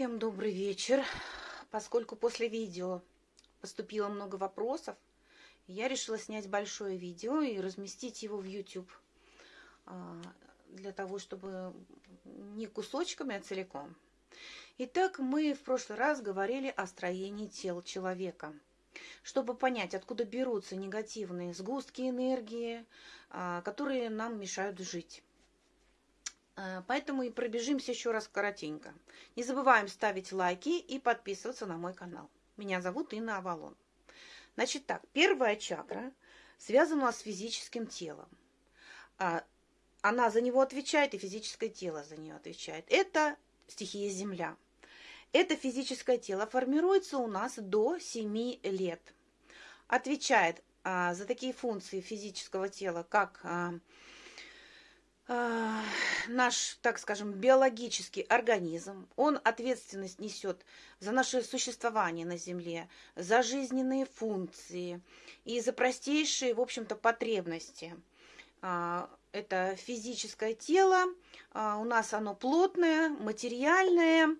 Всем добрый вечер. Поскольку после видео поступило много вопросов, я решила снять большое видео и разместить его в YouTube. А, для того, чтобы не кусочками, а целиком. Итак, мы в прошлый раз говорили о строении тел человека. Чтобы понять, откуда берутся негативные сгустки энергии, а, которые нам мешают жить. Э, поэтому и пробежимся еще раз коротенько. Не забываем ставить лайки и подписываться на мой канал. Меня зовут Инна Авалон. Значит так, первая чакра связана с физическим телом. А, она за него отвечает, и физическое тело за нее отвечает. Это стихия Земля. Это физическое тело формируется у нас до 7 лет. Отвечает а, за такие функции физического тела, как а, наш, так скажем, биологический организм, он ответственность несет за наше существование на Земле, за жизненные функции и за простейшие, в общем-то, потребности. А, это физическое тело, а, у нас оно плотное, материальное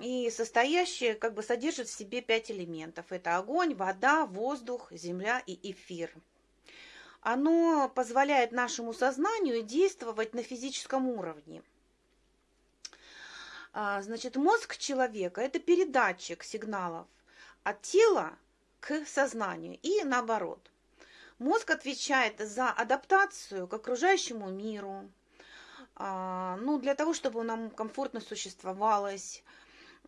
и состоящее, как бы содержит в себе пять элементов. Это огонь, вода, воздух, земля и эфир оно позволяет нашему сознанию действовать на физическом уровне. А, значит, мозг человека – это передатчик сигналов от тела к сознанию и наоборот. Мозг отвечает за адаптацию к окружающему миру, а, ну, для того, чтобы нам комфортно существовалось,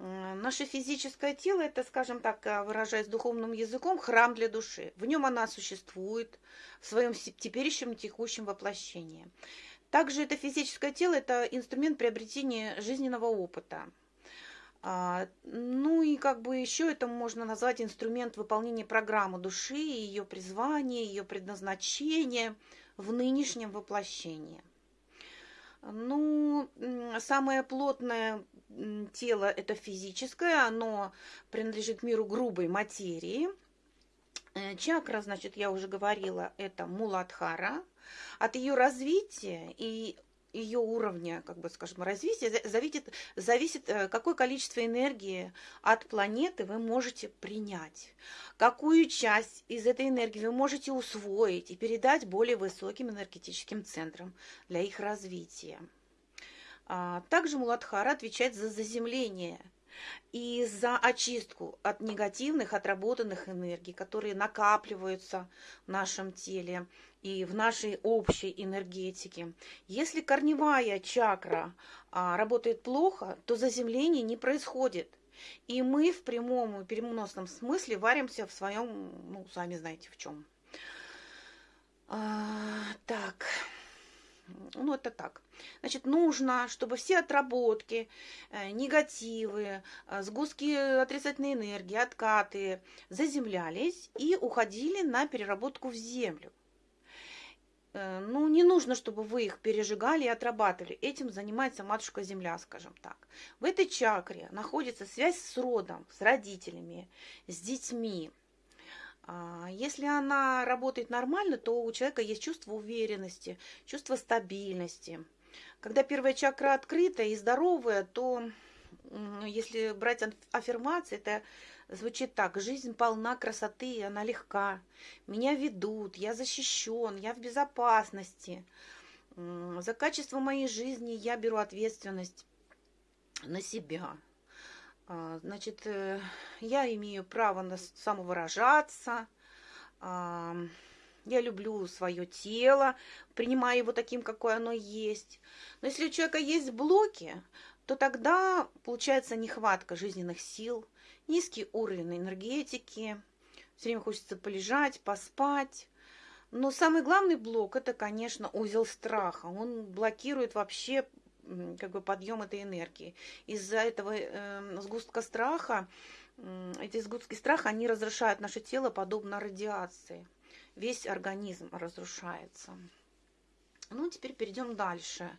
Наше физическое тело – это, скажем так, э, выражаясь духовным языком, храм для души. В нем она существует в своем теперешнем текущем воплощении. Также это физическое тело – это инструмент приобретения жизненного опыта. А, ну и как бы еще это можно назвать инструмент выполнения программы души, ее призвания, ее предназначения в нынешнем воплощении. Ну, самое плотное тело это физическое, оно принадлежит миру грубой материи. Э, чакра, значит, я уже говорила, это Муладхара. От ее развития и ее уровня, как бы скажем, развития зависит, зависит, э, какое количество энергии от планеты вы можете принять, какую часть из этой энергии вы можете усвоить и передать более высоким энергетическим центрам для их развития. А, также Муладхара отвечает за заземление и за очистку от негативных, отработанных энергий, которые накапливаются в нашем теле и в нашей общей энергетике. Если корневая чакра а, работает плохо, то заземление не происходит. И мы в прямом и переносном смысле варимся в своем, ну, сами знаете в чем. А, так. Ну, это так. Значит, нужно, чтобы все отработки, э, негативы, э, сгустки отрицательной энергии, откаты заземлялись и уходили на переработку в землю. Э, ну, не нужно, чтобы вы их пережигали и отрабатывали. Этим занимается матушка Земля, скажем так. В этой чакре находится связь с родом, с родителями, с детьми. А, если она работает нормально, то у человека есть чувство уверенности, чувство стабильности. Когда первая чакра открыта и здоровая, то если брать аффирмации, это звучит так. Жизнь полна красоты, она легка. Меня ведут, я защищен, я в безопасности. За качество моей жизни я беру ответственность на себя. А, значит, э, я имею право на самовыражаться, а, я люблю свое тело, принимаю его таким, какое оно есть. Но если у человека есть блоки, то тогда получается нехватка жизненных сил, низкий уровень энергетики, все время хочется полежать, поспать. Но самый главный блок – это, конечно, узел страха. Он блокирует вообще как бы подъем этой энергии. Из-за этого э, сгустка страха, э, эти сгустки страха, они разрушают наше тело подобно радиации. Весь организм разрушается. Ну, теперь перейдем дальше.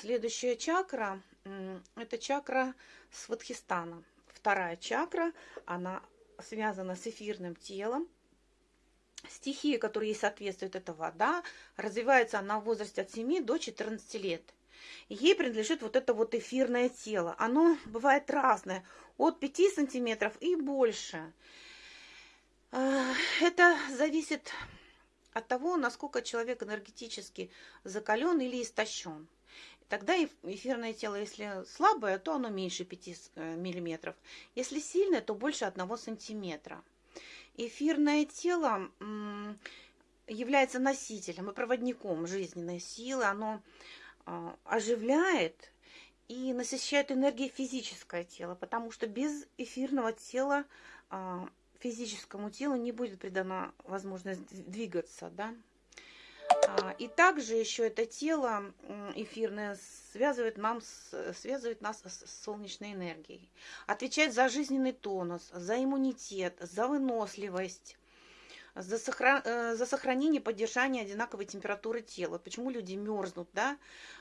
Следующая чакра э, – это чакра Сватхистана. Вторая чакра, она связана с эфирным телом. Стихия, которая ей соответствует, это вода. Развивается она в возрасте от 7 до 14 лет – ей принадлежит вот это вот эфирное тело. Оно бывает разное, от 5 сантиметров и больше. А, это зависит от того, насколько человек энергетически закален или истощен. Тогда эфирное тело, если слабое, то оно меньше 5 э, миллиметров. Если сильное, то больше 1 сантиметра. Эфирное тело является носителем и проводником жизненной силы. Оно оживляет и насыщает энергией физическое тело, потому что без эфирного тела а, физическому телу не будет придана возможность двигаться, да. А, и также еще это тело эфирное связывает, нам, связывает нас с солнечной энергией. Отвечает за жизненный тонус, за иммунитет, за выносливость, за, сохран... Э, за сохранение, поддержание одинаковой температуры тела. Почему люди мерзнут, да,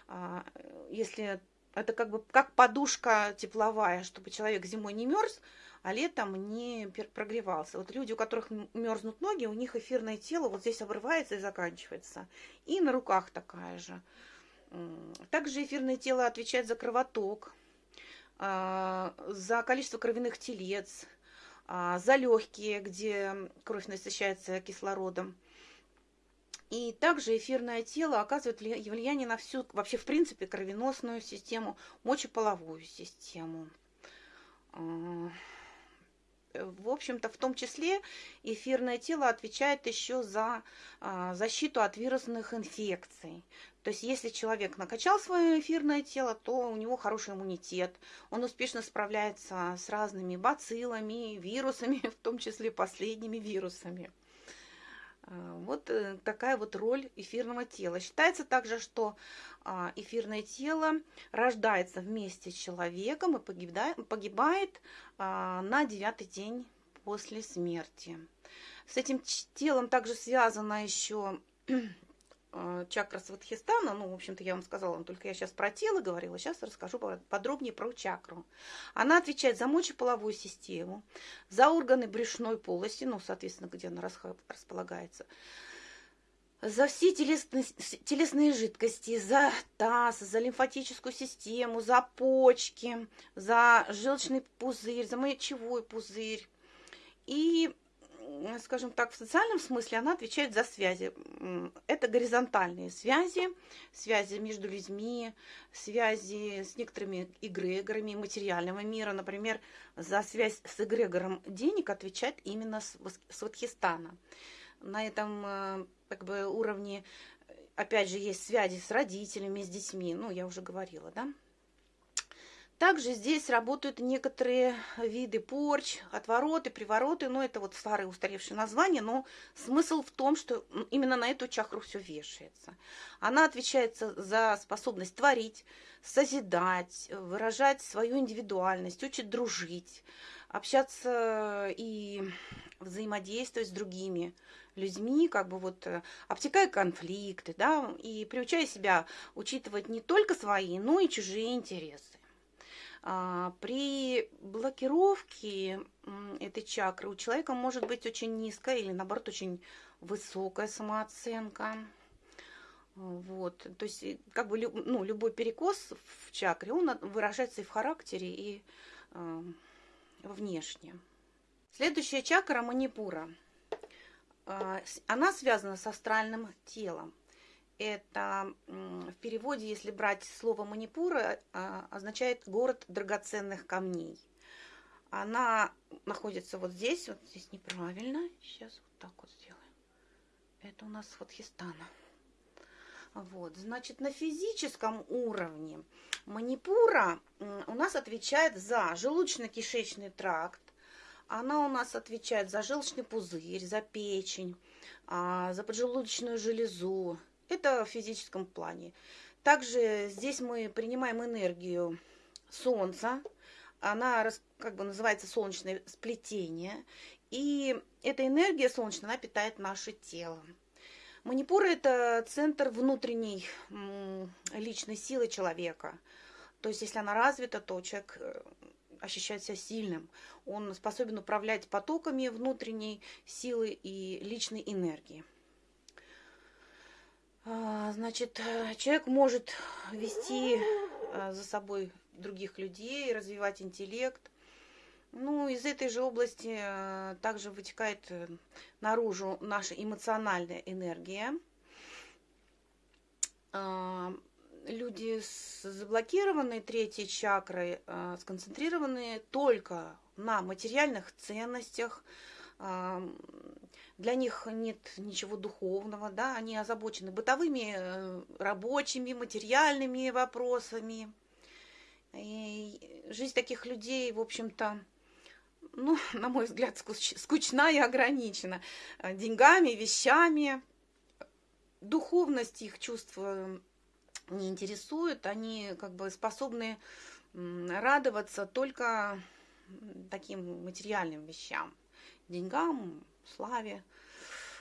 а, если это как бы как подушка тепловая, чтобы человек зимой не мерз, а летом не прогревался. Вот люди, у которых мерзнут ноги, у них эфирное тело вот здесь обрывается и заканчивается. И на руках такая же. Также эфирное тело отвечает за кровоток, а, за количество кровяных телец, за легкие, где кровь насыщается кислородом. И также эфирное тело оказывает влияние на всю, вообще в принципе, кровеносную систему, мочеполовую систему. А, в общем-то, в том числе эфирное тело отвечает еще за а, защиту от вирусных инфекций. То есть, если человек накачал свое эфирное тело, то у него хороший иммунитет. Он успешно справляется с разными бациллами, вирусами, в том числе последними вирусами. А, вот э, такая вот роль эфирного тела. Считается также, что а, эфирное тело рождается вместе с человеком и погибает а, на девятый день после смерти. С этим телом также связано еще чакра Сватхистана, ну, в общем-то, я вам сказала, только я сейчас про тело говорила, сейчас расскажу подробнее про чакру. Она отвечает за мочеполовую систему, за органы брюшной полости, ну, соответственно, где она располагается, за все телесные, телесные жидкости, за таз, за лимфатическую систему, за почки, за желчный пузырь, за мочевой пузырь. И скажем так, в социальном смысле она отвечает за связи. Это горизонтальные связи, связи между людьми, связи с некоторыми эгрегорами материального мира. Например, за связь с эгрегором денег отвечает именно Сватхистана. На этом э, как бы, уровне, опять же, есть связи с родителями, с детьми. Ну, я уже говорила, да? Также здесь работают некоторые виды порч, отвороты, привороты, но это вот старые устаревшие названия, но смысл в том, что именно на эту чакру все вешается. Она отвечает за способность творить, созидать, выражать свою индивидуальность, учит дружить, общаться и взаимодействовать с другими людьми, как бы вот э, обтекая конфликты, да, и приучая себя учитывать не только свои, но и чужие интересы. А, при блокировке этой чакры у человека может быть очень низкая или наоборот очень высокая самооценка. Вот, то есть как бы ну, любой перекос в чакре, он выражается и в характере, и э, внешне. Следующая чакра манипура. Она связана с астральным телом. Это в переводе, если брать слово Манипура, а, означает город драгоценных камней. Она находится вот здесь, вот здесь неправильно. Сейчас вот так вот сделаем. Это у нас Фатхистана. Вот, значит, на физическом уровне Манипура у нас отвечает за желудочно-кишечный тракт, она у нас отвечает за желчный пузырь, за печень, а, за поджелудочную железу, это в физическом плане. Также здесь мы принимаем энергию Солнца. Она как бы называется солнечное сплетение. И эта энергия солнечная, она питает наше тело. Манипура – это центр внутренней личной силы человека. То есть, если она развита, то человек э, ощущает себя сильным. Он способен управлять потоками внутренней силы и личной энергии. А, значит, человек может вести а, за собой других людей, развивать интеллект. Ну, из этой же области а, также вытекает э, наружу наша эмоциональная энергия. Люди с заблокированной третьей чакрой сконцентрированы только на материальных ценностях, для них нет ничего духовного, да, они озабочены бытовыми, э, рабочими, материальными вопросами. И жизнь таких людей, в общем-то, ну, на мой взгляд, скучна и ограничена деньгами, вещами. Духовность их чувства не интересует, они как бы способны радоваться только таким материальным вещам, деньгам, славе.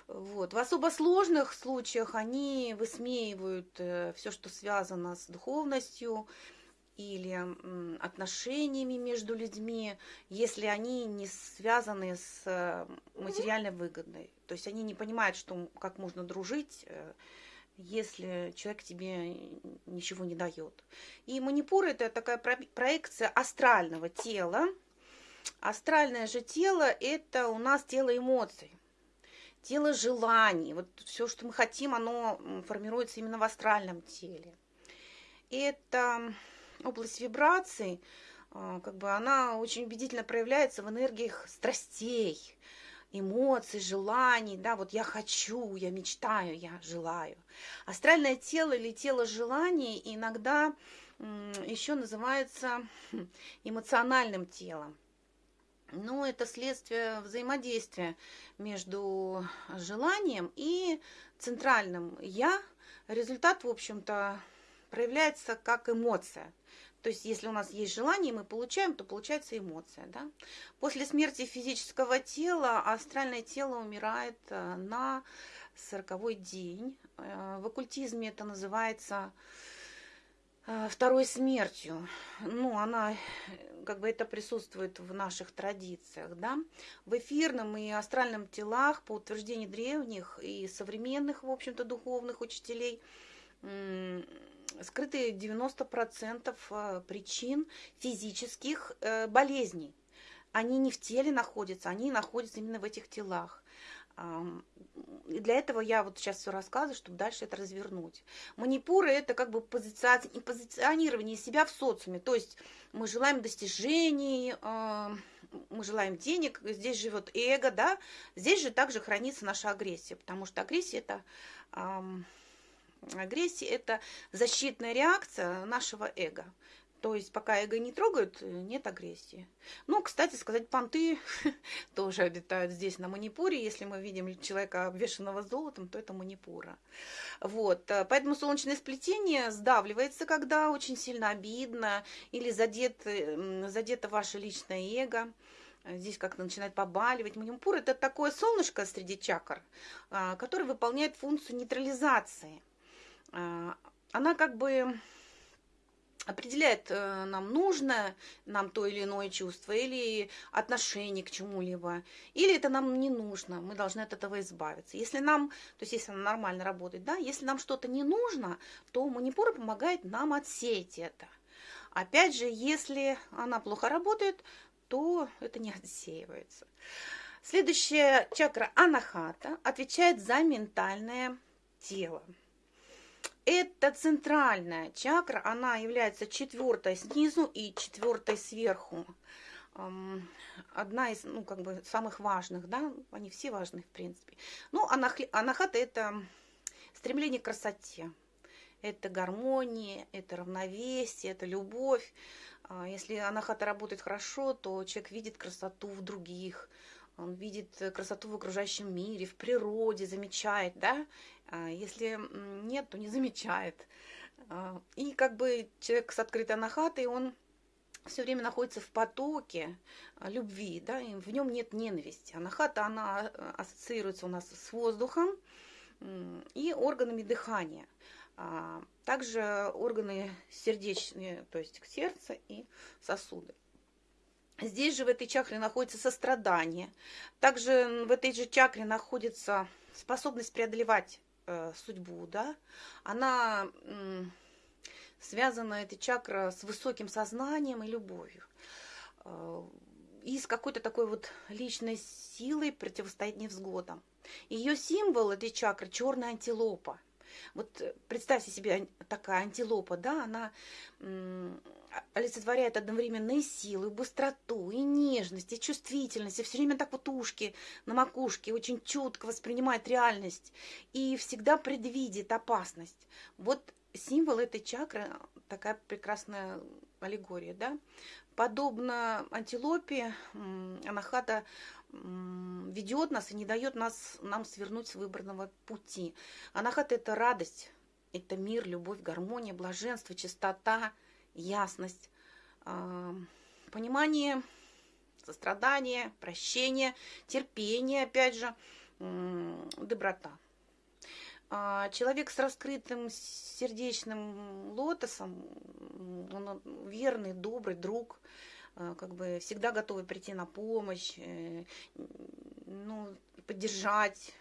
Вот. В особо сложных случаях они высмеивают э, все, что связано с духовностью или отношениями между людьми, если они не связаны с э, материальной выгодой. То есть они не понимают, что, как можно дружить, э, если человек тебе ничего не дает. И манипур это такая проекция астрального тела, Астральное же тело – это у нас тело эмоций, тело желаний. Вот все, что мы хотим, оно формируется именно в астральном теле. Это область вибраций, а, как бы она очень убедительно проявляется в энергиях страстей, эмоций, желаний, да, вот я хочу, я мечтаю, я желаю. Астральное тело или тело желаний иногда еще называется хм, эмоциональным телом. Ну, это следствие взаимодействия между желанием и центральным «я». Результат, в общем-то, проявляется как эмоция. То есть, если у нас есть желание, мы получаем, то получается эмоция. Да? После смерти физического тела астральное тело умирает э, на сороковой день. Э, в оккультизме это называется второй смертью. Ну, она как бы это присутствует в наших традициях, да, в эфирном и астральном телах, по утверждению древних и современных, в общем-то, духовных учителей, скрыты 90% э, причин физических э, болезней. Они не в теле находятся, они находятся именно в этих телах. И для этого я вот сейчас все рассказываю, чтобы дальше это развернуть. Манипуры это как бы позиционирование себя в социуме. То есть мы желаем достижений, мы желаем денег, здесь живет эго, да, здесь же также хранится наша агрессия, потому что агрессия это агрессия это защитная реакция нашего эго. То есть пока эго не трогают, нет агрессии. Ну, кстати сказать, понты тоже обитают здесь, на Манипуре. Если мы видим человека, обвешенного золотом, то это Манипура. Вот. Э, поэтому солнечное сплетение сдавливается, когда очень сильно обидно или задет, задето ваше личное эго здесь как-то начинает побаливать. Манипур – это такое солнышко среди чакр, а, которое выполняет функцию нейтрализации. А, она как бы определяет э, нам нужное нам то или иное чувство, или отношение к чему-либо, или это нам не нужно, мы должны от этого избавиться. Если нам, то есть если она нормально работает, да, если нам что-то не нужно, то манипура помогает нам отсеять это. Опять же, если она плохо работает, то это не отсеивается. Следующая чакра анахата отвечает за ментальное тело. Это центральная чакра, она является четвертой снизу и четвертой сверху. Одна из, ну, как бы, самых важных, да, они все важны, в принципе. Ну, анахата – это стремление к красоте, это гармония, это равновесие, это любовь. А если анахата работает хорошо, то человек видит красоту в других, он видит красоту в окружающем мире, в природе, замечает, да, а если нет, то не замечает. А, и как бы человек с открытой анахатой, он все время находится в потоке а, любви, да, и в нем нет ненависти. Анахата, она ассоциируется у нас с воздухом и органами дыхания. Также органы сердечные, то есть сердце и сосуды. Здесь же в этой чакре находится сострадание. Также в этой же чакре находится способность преодолевать э, судьбу, да, она связана, эта чакра, с высоким сознанием и любовью. Э, и с какой-то такой вот личной силой противостоит невзгодам. Ее символ этой чакры – черная антилопа. Вот э, представьте себе такая антилопа, да, она олицетворяет одновременно и силу, и быстроту, и нежность, и чувствительность, и все время так вот ушки на макушке, очень чутко воспринимает реальность и всегда предвидит опасность. Вот символ этой чакры, такая прекрасная аллегория, да. Подобно антилопе, анахата ведет нас и не дает нас, нам свернуть с выбранного пути. Анахата – это радость, это мир, любовь, гармония, блаженство, чистота, ясность, понимание, сострадание, прощение, терпение, опять же, доброта. А, человек с раскрытым сердечным лотосом, он верный, добрый друг, а, как бы всегда готовый прийти на помощь, э, ну, поддержать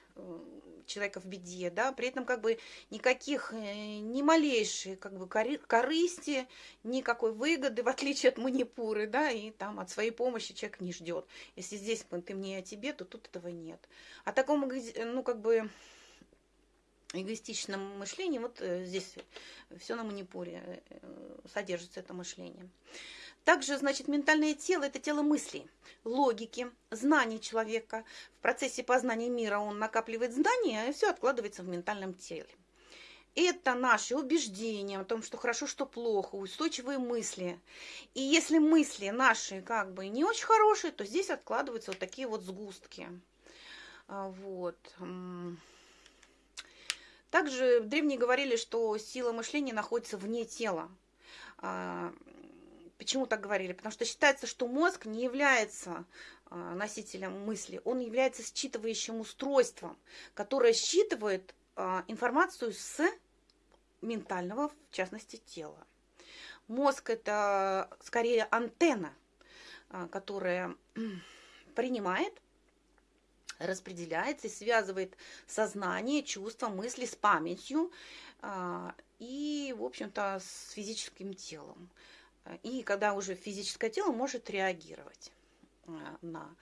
человека в беде, да, при этом как бы никаких, э, ни малейшей как бы корысти, никакой выгоды, в отличие от манипуры, да, и там от своей помощи человек не ждет. Если здесь ты мне о тебе, то тут этого нет. А такому, ну, как бы эгоистичном мышлении, вот э, здесь все на манипуре э, содержится это мышление. Также, значит, ментальное тело – это тело мыслей, логики, знаний человека. В процессе познания мира он накапливает знания, и все откладывается в ментальном теле. Это наши убеждения о том, что хорошо, что плохо, устойчивые мысли. И если мысли наши как бы не очень хорошие, то здесь откладываются вот такие вот сгустки. А, вот. Также древние говорили, что сила мышления находится вне тела. А, почему так говорили? Потому что считается, что мозг не является а, носителем мысли, он является считывающим устройством, которое считывает а, информацию с ментального, в частности, тела. Мозг – это скорее антенна, которая принимает распределяется и связывает сознание, чувства, мысли с памятью а, и, в общем-то, с физическим телом. И когда уже физическое тело может реагировать а, на...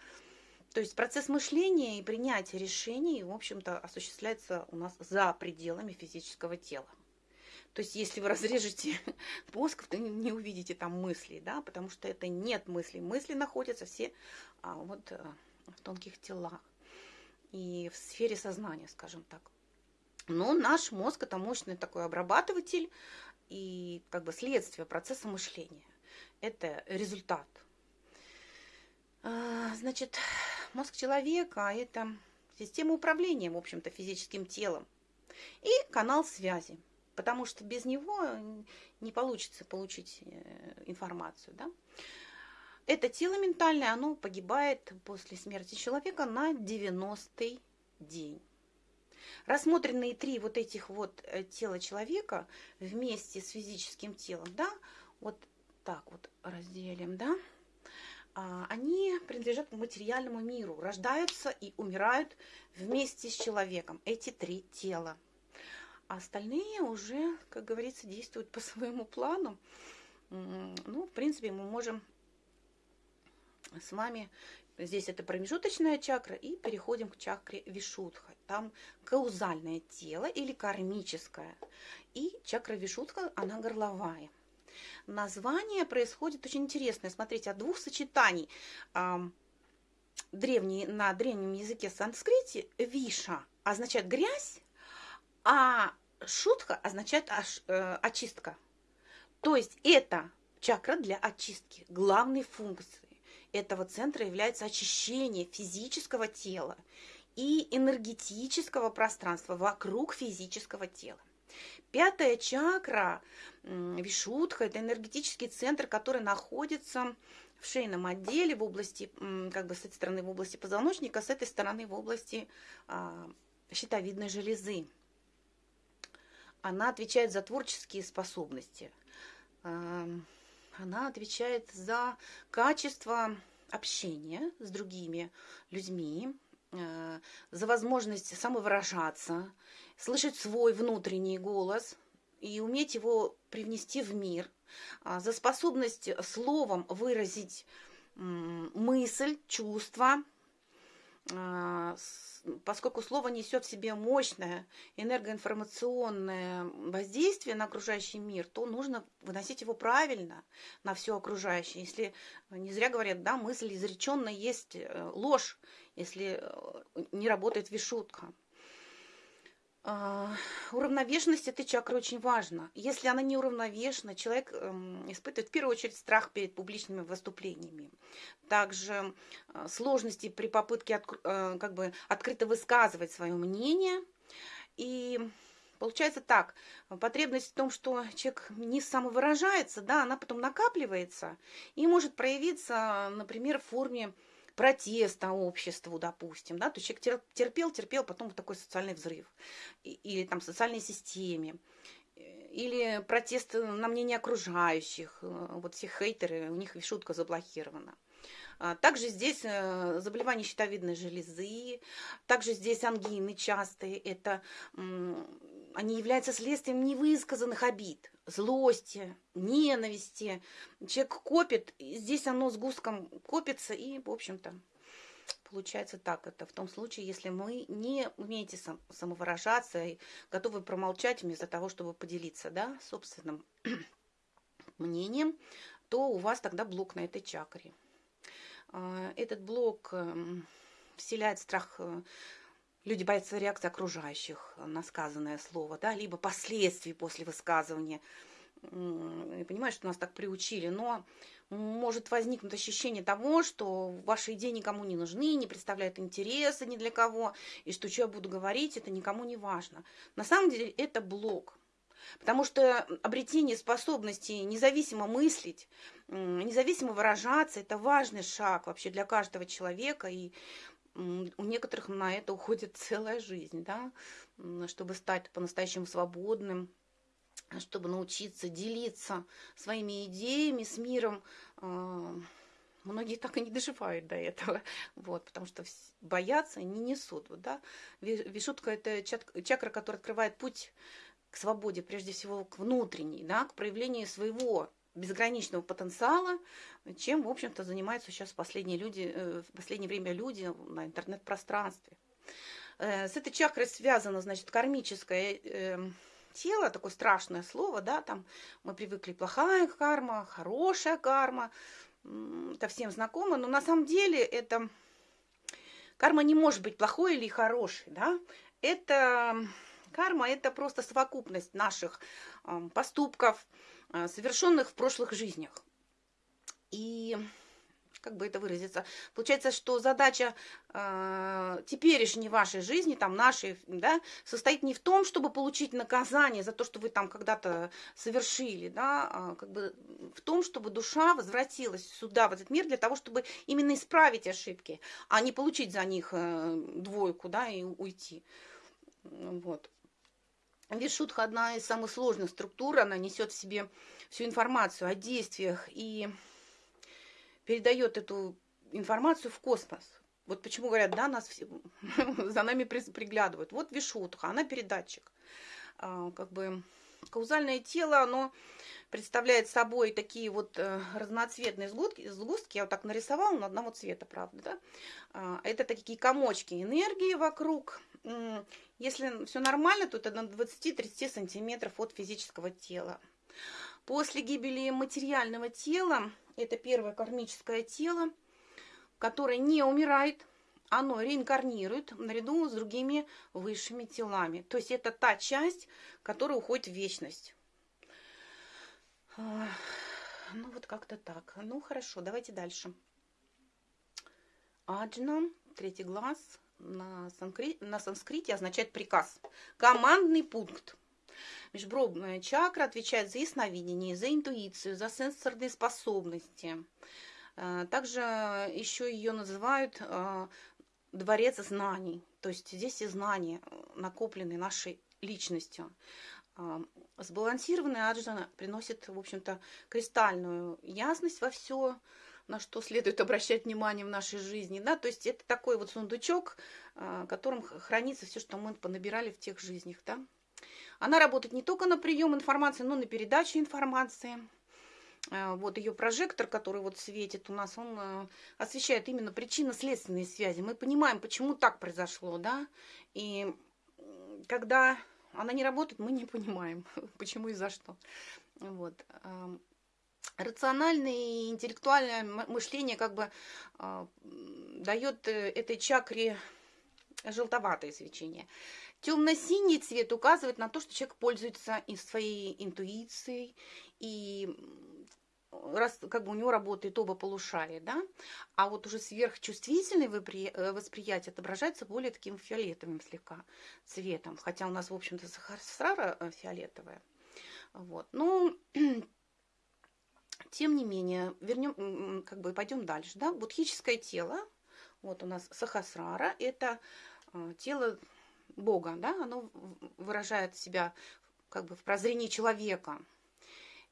То есть процесс мышления и принятия решений, в общем-то, осуществляется у нас за пределами физического тела. То есть, если вы разрежете мозг, то не увидите там мыслей, да, потому что это нет мыслей. Мысли находятся все а, вот а, в тонких телах и в сфере сознания, скажем так. Но наш мозг это мощный такой обрабатыватель и как бы следствие процесса мышления. Это результат. А, значит, мозг человека – это система управления, в общем-то, физическим телом и канал связи, потому что без него не получится получить э, информацию. Да? Это тело ментальное, оно погибает после смерти человека на 90-й день. Рассмотренные три вот этих вот э, тела человека вместе с физическим телом, да, вот так вот разделим, да, а, они принадлежат материальному миру, рождаются и умирают вместе с человеком, эти три тела. А остальные уже, как говорится, действуют по своему плану. Ну, в принципе, мы можем с вами. Здесь это промежуточная чакра. И переходим к чакре Вишудха. Там каузальное тело или кармическое. И чакра Вишудха, она горловая. Название происходит очень интересное. Смотрите, от двух сочетаний. Древний, на древнем языке санскрите виша означает грязь, а шутха означает э, очистка. То есть это чакра для очистки, главной функции этого центра является очищение физического тела и энергетического пространства вокруг физического тела. Пятая чакра, Вишудха, это энергетический центр, который находится в шейном отделе в области, как бы с этой стороны в области позвоночника, с этой стороны в области а, щитовидной железы. Она отвечает за творческие способности. Она отвечает за качество общения с другими людьми, э, за возможность самовыражаться, слышать свой внутренний голос и уметь его привнести в мир, а, за способность словом выразить мысль, чувства, поскольку слово несет в себе мощное энергоинформационное воздействие на окружающий мир, то нужно выносить его правильно на все окружающее. Если не зря говорят, да, мысль изреченная есть э, ложь, если э, не работает вишутка. А, уравновешенность этой чакры очень важна. Если она не уравновешена, человек эм, испытывает в первую очередь страх перед публичными выступлениями. Также э, сложности при попытке э, как бы открыто высказывать свое мнение. И получается так, потребность в том, что человек не самовыражается, да, она потом накапливается и может проявиться, например, в форме протеста обществу, допустим, да, то есть человек терпел, терпел, потом вот такой социальный взрыв, или там социальной системе, или протест на мнение окружающих, э, вот все хейтеры, у них шутка заблокирована. А, также здесь э, заболевания щитовидной железы, также здесь ангины частые, это, они являются следствием невысказанных обид, злости, ненависти. Человек копит, здесь оно с густком копится, и, в общем-то, получается так. Это в том случае, если мы не умеете сам, самовыражаться и готовы промолчать вместо того, чтобы поделиться да, собственным мнением, то у вас тогда блок на этой чакре. А, этот блок эм, вселяет страх э, люди боятся реакции окружающих на сказанное слово, да, либо последствий после высказывания. Я понимаю, что нас так приучили, но может возникнуть ощущение того, что ваши идеи никому не нужны, не представляют интереса ни для кого, и что, что я буду говорить, это никому не важно. На самом деле это блок. Потому что обретение способности независимо мыслить, независимо выражаться, это важный шаг вообще для каждого человека. И у некоторых на это уходит целая жизнь, да, чтобы стать по-настоящему свободным, чтобы научиться делиться своими идеями с миром. А, многие так и не доживают до этого, вот, потому что боятся не несут. Вот, да. Вишутка – это чакра, которая открывает путь к свободе, прежде всего к внутренней, да, к проявлению своего безграничного потенциала, чем, в общем-то, занимаются сейчас последние люди, э, в последнее время люди на интернет-пространстве. Э, с этой чакрой связано, значит, кармическое э, тело, такое страшное слово, да, там мы привыкли плохая карма, хорошая карма, это всем знакомо, но на самом деле это карма не может быть плохой или хорошей, да, это карма, это просто совокупность наших поступков, совершенных в прошлых жизнях. И как бы это выразиться, получается, что задача э, теперешней вашей жизни, там нашей, да, состоит не в том, чтобы получить наказание за то, что вы там когда-то совершили, да, а как бы в том, чтобы душа возвратилась сюда, в этот мир, для того, чтобы именно исправить ошибки, а не получить за них э, двойку, да, и уйти. Вот. Вишудха одна из самых сложных структур, она несет в себе всю информацию о действиях и передает эту информацию в космос. Вот почему говорят, да, нас все, за нами приглядывают. Вот Вишудха, она передатчик. А, как бы каузальное тело, оно представляет собой такие вот э, разноцветные сгустки, сгустки, я вот так нарисовала, но одного цвета, правда, да? А, это такие комочки энергии вокруг, если все нормально, то это на 20-30 сантиметров от физического тела. После гибели материального тела, это первое кармическое тело, которое не умирает, оно реинкарнирует наряду с другими высшими телами. То есть это та часть, которая уходит в вечность. Ну вот как-то так. Ну хорошо, давайте дальше. Аджна, третий глаз, на, санскри... на санскрите означает приказ. Командный пункт. Межбровная чакра отвечает за ясновидение, за интуицию, за сенсорные способности. Э, также еще ее называют э, дворец знаний. То есть здесь и знания, накопленные нашей личностью. Э, сбалансированная аджана приносит, в общем-то, кристальную ясность во все, на что следует обращать внимание в нашей жизни, да, то есть это такой вот сундучок, а, в котором хранится все, что мы понабирали в тех жизнях, да. Она работает не только на прием информации, но и на передачу информации. А, вот ее прожектор, который вот светит у нас, он а, освещает именно причинно-следственные связи. Мы понимаем, почему так произошло, да, и когда она не работает, мы не понимаем, почему и за что. Вот. Рациональное и интеллектуальное мышление как бы а, дает э, этой чакре желтоватое свечение. Темно-синий цвет указывает на то, что человек пользуется и своей интуицией, и раз, как бы у него работает оба полушария, да, а вот уже сверхчувствительное э, восприятие отображается более таким фиолетовым слегка цветом, хотя у нас, в общем-то, сахара э, фиолетовая. Вот. Ну, тем не менее, вернем, как бы пойдем дальше, да, будхическое тело, вот у нас сахасрара, это э, тело Бога, да, оно выражает себя как бы в прозрении человека,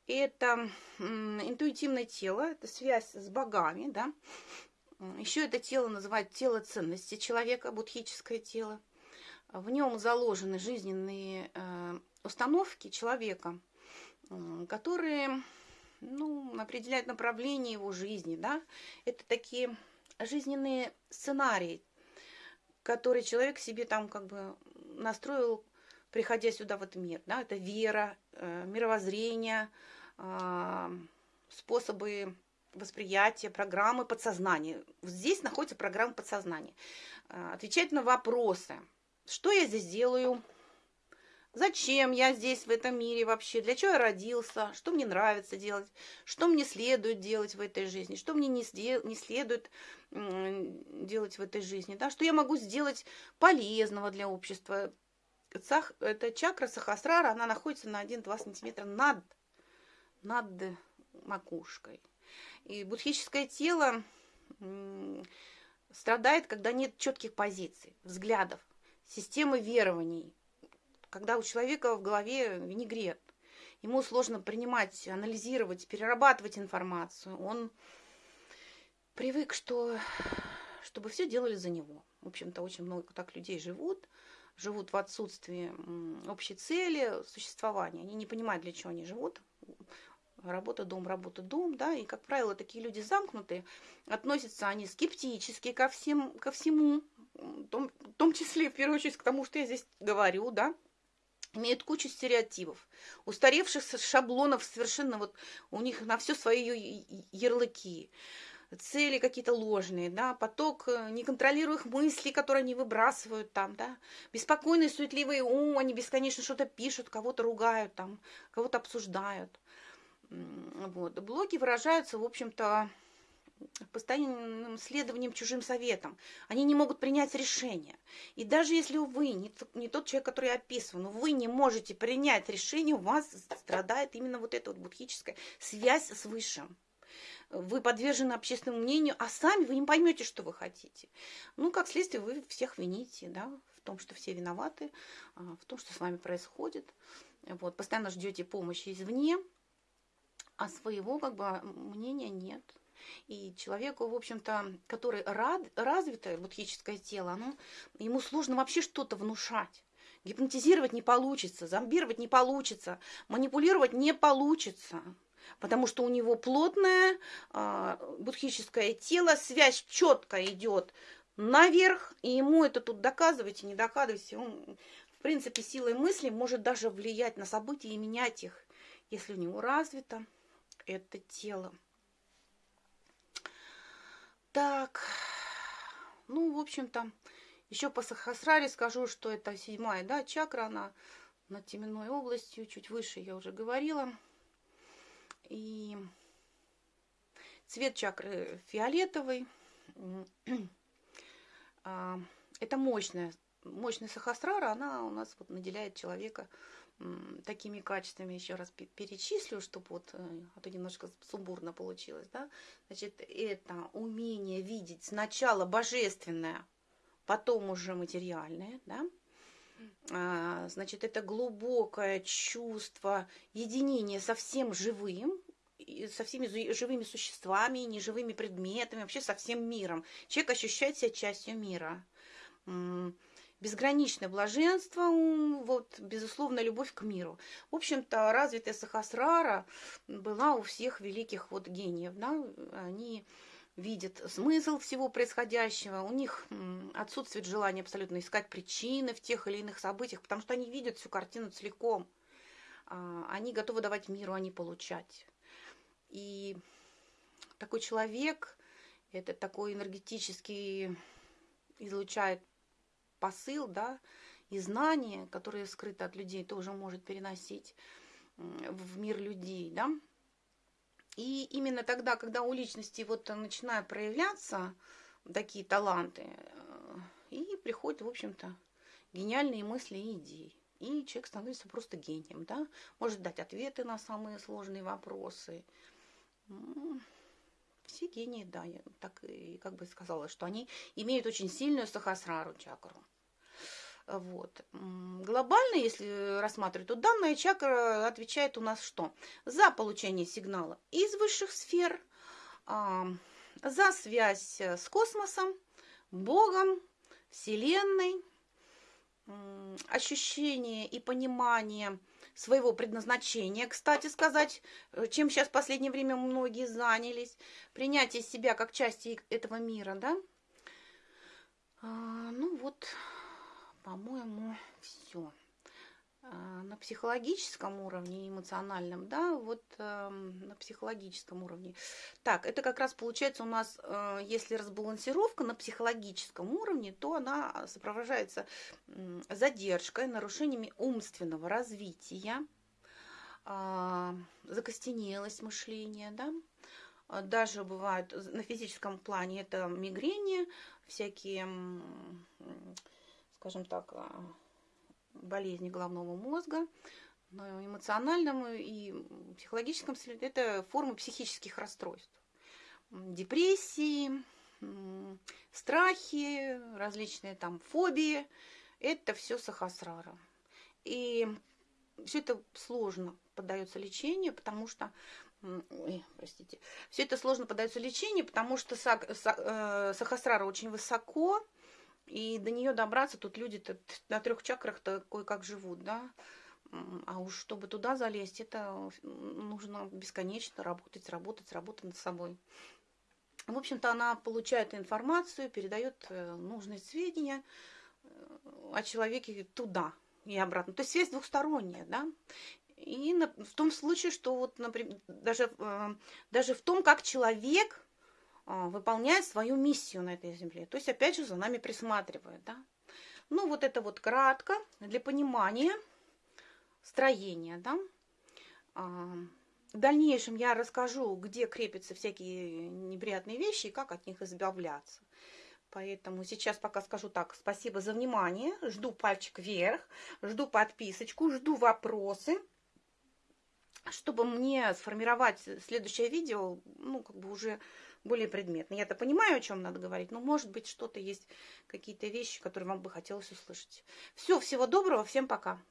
это интуитивное тело, это связь с богами, да. Еще это тело называют тело ценности человека, будхическое тело. В нем заложены жизненные э, установки человека, которые ну, определяют направление его жизни. Да? Это такие жизненные сценарии, которые человек себе там как бы настроил, приходя сюда в этот мир. Да? Это вера, э, мировоззрение, а, способы восприятия, программы подсознания. Здесь находится программа подсознания. А, отвечать на вопросы. Что я здесь делаю? Зачем я здесь, в этом мире вообще? Для чего я родился? Что мне нравится делать? Что мне следует делать в этой жизни? Что мне не, не следует делать в этой жизни? Да? Что я могу сделать полезного для общества? Сах, это чакра сахасрара, она находится на 1-2 сантиметра над над макушкой. И будхическое тело страдает, когда нет четких позиций, взглядов, системы верований, когда у человека в голове винегрет. Ему сложно принимать, анализировать, перерабатывать информацию. Он привык, что, чтобы все делали за него. В общем-то, очень много так людей живут, живут в отсутствии общей цели существования. Они не понимают, для чего они живут работа, дом, работа, дом, да, и, как правило, такие люди замкнутые, относятся они скептически ко, всем, ко всему, в том, в том числе, в первую очередь, к тому, что я здесь говорю, да, имеют кучу стереотипов, устаревших шаблонов совершенно вот у них на все свои ярлыки, цели какие-то ложные, да, поток э, неконтролируемых мыслей, которые они выбрасывают там, да, беспокойный, суетливый ум, они бесконечно что-то пишут, кого-то ругают там, кого-то обсуждают. Вот. Блоки выражаются, в общем-то, постоянным следованием чужим советам. Они не могут принять решение. И даже если вы не, не тот человек, который описан, вы не можете принять решение, у вас страдает именно вот эта вот будхическая связь с Высшим. Вы подвержены общественному мнению, а сами вы не поймете, что вы хотите. Ну, как следствие, вы всех вините, да, в том, что все виноваты, а, в том, что с вами происходит. Вот, постоянно ждете помощи извне, а своего как бы мнения нет. И человеку, в общем-то, который рад, развитое будхическое тело, оно, ему сложно вообще что-то внушать. Гипнотизировать не получится, зомбировать не получится, манипулировать не получится. Потому что у него плотное э, будхическое тело, связь четко идет наверх, и ему это тут доказывайте, не доказывайте. Он, в принципе, силой мысли может даже влиять на события и менять их, если у него развито это тело. Так, ну, в общем-то, еще по Сахасраре скажу, что это седьмая, да, чакра, она над теменной областью, чуть выше я уже говорила. И цвет чакры фиолетовый. А, это мощная, мощная сахасрара, она у нас вот наделяет человека такими качествами еще раз перечислю, чтобы вот, э, а то немножко сумбурно получилось, да, значит, это умение видеть сначала божественное, потом уже материальное, да, а, значит, это глубокое чувство единения со всем живым, со всеми живыми существами, неживыми предметами, вообще со всем миром. Человек ощущает себя частью мира. Безграничное блаженство, вот, безусловно, любовь к миру. В общем-то, развитая Сахасрара была у всех великих вот гениев. Да? Они видят смысл всего происходящего, у них отсутствует желание абсолютно искать причины в тех или иных событиях, потому что они видят всю картину целиком. А, они готовы давать миру, а не получать. И такой человек, это такой энергетический, излучает посыл, да, и знания, которые скрыты от людей, тоже может переносить в мир людей, да. И именно тогда, когда у личности вот начинают проявляться такие таланты, э, и приходят, в общем-то, гениальные мысли и идеи. И человек становится просто гением, да, может дать ответы на самые сложные вопросы. Все гении, да, я так и как бы сказала, что они имеют очень сильную сахасрару чакру. Вот. Глобально, если рассматривать, то данная чакра отвечает у нас что? За получение сигнала из высших сфер, за связь с космосом, Богом, Вселенной, ощущение и понимание своего предназначения, кстати сказать, чем сейчас в последнее время многие занялись, принятие себя как части этого мира, да? А, ну вот, по-моему, все. А, на психологическом уровне, эмоциональном, да, вот э, на психологическом уровне. Так, это как раз получается у нас, э, если разбалансировка на психологическом уровне, то она сопровождается э, задержкой, нарушениями умственного развития, э, закостенелость мышления, да, даже бывают на физическом плане это мигрени, всякие скажем так, а, болезни головного мозга, но эмоциональном и психологическом это формы психических расстройств. Депрессии, страхи, различные там фобии, это все сахасрара. И все это сложно поддается лечению, потому что Ой, простите. Все это сложно поддается лечению, потому что э, сахасрара очень высоко, и до нее добраться, тут люди-то на трех чакрах-то кое-как живут, да. А уж чтобы туда залезть, это нужно бесконечно работать, работать, работать над собой. В общем-то, она получает информацию, передает э, нужные сведения э, о человеке туда и обратно. То есть связь двухсторонняя, да. И в том случае, что вот, например, даже, э, даже в том, как человек выполняет свою миссию на этой земле. То есть, опять же, за нами присматривает. Да? Ну, вот это вот кратко для понимания строения. Да? А, в дальнейшем я расскажу, где крепятся всякие неприятные вещи и как от них избавляться. Поэтому сейчас пока скажу так. Спасибо за внимание. Жду пальчик вверх, жду подписочку, жду вопросы чтобы мне сформировать следующее видео, ну, как бы уже более предметно. Я-то понимаю, о чем надо говорить, но, может быть, что-то есть, какие-то вещи, которые вам бы хотелось услышать. Все, всего доброго, всем пока.